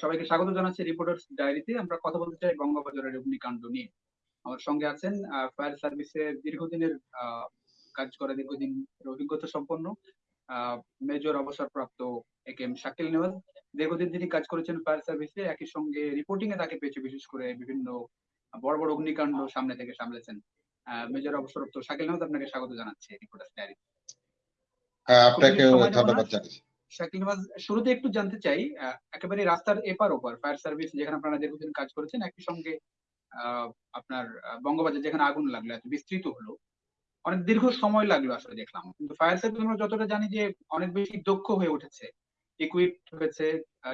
সবাইকে স্বাগত জানাচ্ছি রিপোর্টার্স ডায়েরিতে। আমরা কথা বলতে চাই বঙ্গবাজারের অগ্নিকাণ্ড নিয়ে। আমার সঙ্গে আছেন ফায়ার সার্ভিসের দীর্ঘদিনের কাজ করে দীর্ঘদিন অভিজ্ঞতা সম্পন্ন মেজর অবসরপ্রাপ্ত A K M Shakil Nawaz দীর্ঘদিন তিনি কাজ করেছেন ফায়ার সার্ভিসে একই সঙ্গে রিপোর্টিং এ তাকে পেয়েছে বিশেষ করে বিভিন্ন বড় বড় অগ্নিকাণ্ড সামনে থেকে সামলেছেন। মেজর অবসরপ্রাপ্ত শাকিল নেওয়াজ আপনাকে স্বাগত জানাচ্ছি রিপোর্টার্স ডায়েরি হ্যাঁ, আপনাকেও। ধন্যবাদ জানাচ্ছি। শাকিল নওয়াজ শুরুতে একটু জানতে চাই একেবারে রাস্তার এপার ওপার, ফায়ার সার্ভিস যেখানে আপনারা দীর্ঘদিন কাজ করেছেন, একই সঙ্গে আপনার বঙ্গবাজার যেখানে আগুন লাগল, এত বিস্তৃত হলো, অনেক দীর্ঘ সময় লাগল আসলে দেখলাম। কিন্তু ফায়ার সার্ভিস আমরা যতটা জানি যে অনেক বেশি দক্ষ হয়ে উঠেছে ইকুইপড হয়েছে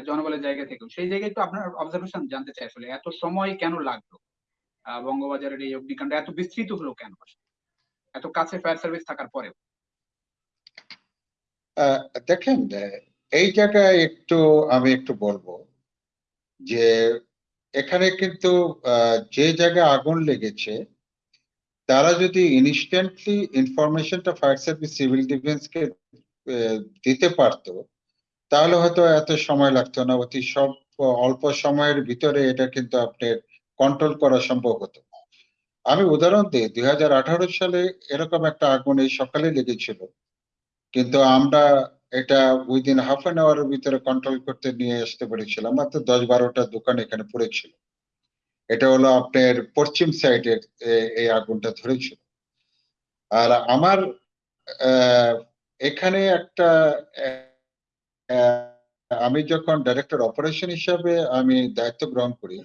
জনবলের জায়গা থেকেও। সেই জায়গায় তো আপনার অবজারভেশন জানতে চাই আসলে, এত সময় কেন লাগল? বঙ্গবাজারের এই অগ্নিকাণ্ড এত বিস্তৃত হলো কেন? এত কাছে ফায়ার সার্ভিস থাকার পরেও। দেখেন, এই জায়গায় একটু আমি একটু বলব যে এখানে কিন্তু যে জায়গায় আগুন লেগেছে, তারা যদি ইনস্ট্যান্টলি ইনফরমেশনটা ফায়ার সার্ভিস সিভিল ডিফেন্সকে দিতে পারতো, তাহলে হয়তো এত সময় লাগতো না। অতি সব অল্প সময়ের ভিতরে এটা কিন্তু আপনার কন্ট্রোল করা সম্ভব হতো। আমি উদাহরণ দিই, দুই হাজার আঠারো সালে এরকম একটা আগুন এই সকালে লেগেছিল। কিন্তু আমরা এটা উইদিন হাফ অ্যান আওয়ারের ভিতরে কন্ট্রোল করতে নিয়ে আসতে পেরেছিলাম মাত্র দশ বারোটা দোকান এখানে পড়েছিল। এটা হলো আপনার পশ্চিম সাইডের এই আগুনটা ধরেছিল। আর আমার এখানে একটা আমি যখন ডাইরেক্টর অপারেশন হিসাবে আমি দায়িত্ব গ্রহণ করি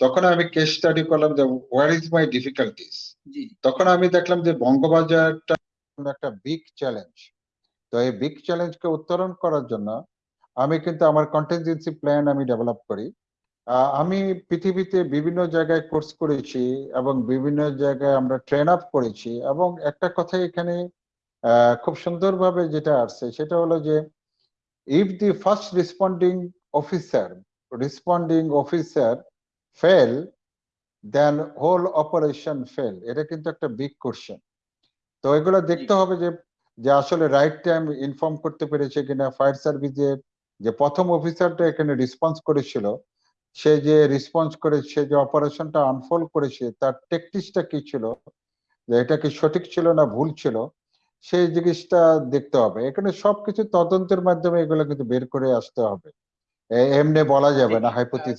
তখন আমি কেস স্টাডি করলাম যে হোয়ার ইজ মাই ডিফিকাল্টিস জি। তখন আমি দেখলাম যে বঙ্গবাজারটা একটা বিগ চ্যালেঞ্জ তো এই বিগ চ্যালেঞ্জকে উত্তরণ করার জন্য আমি কিন্তু আমার কন্টিনজেন্সি প্ল্যান আমি ডেভেলপ করি। আমি পৃথিবীতে বিভিন্ন জায়গায় কোর্স করেছি এবং বিভিন্ন জায়গায় আমরা ট্রেন আপ করেছি এবং একটা কথা এখানে খুব সুন্দরভাবে যেটা আসছে সেটা হলো যে if the first responding officer responding officer fail then whole operation fail এটা কিন্তু একটা বিগ কোশ্চেন তো এগুলো দেখতে হবে যে যে আসলে রাইট টাইম ইনফর্ম করতে পেরেছে কিনা ফায়ার সার্ভিসের যে প্রথম অফিসারটা এখানে রেসপন্স করেছিল সে যে রেসপন্স করে সে যে অপারেশনটা আনফোল্ড করেছে তার টেকটিক্সটা কি ছিল? যে এটা কি সঠিক ছিল না ভুল ছিল? সেই জিনিসটা দেখতে হবে। এখানে সবকিছু তদন্তের মাধ্যমে এগুলো কিন্তু বের করে আসতে হবে। এমনি বলা যাবে না হাইপোথিসিস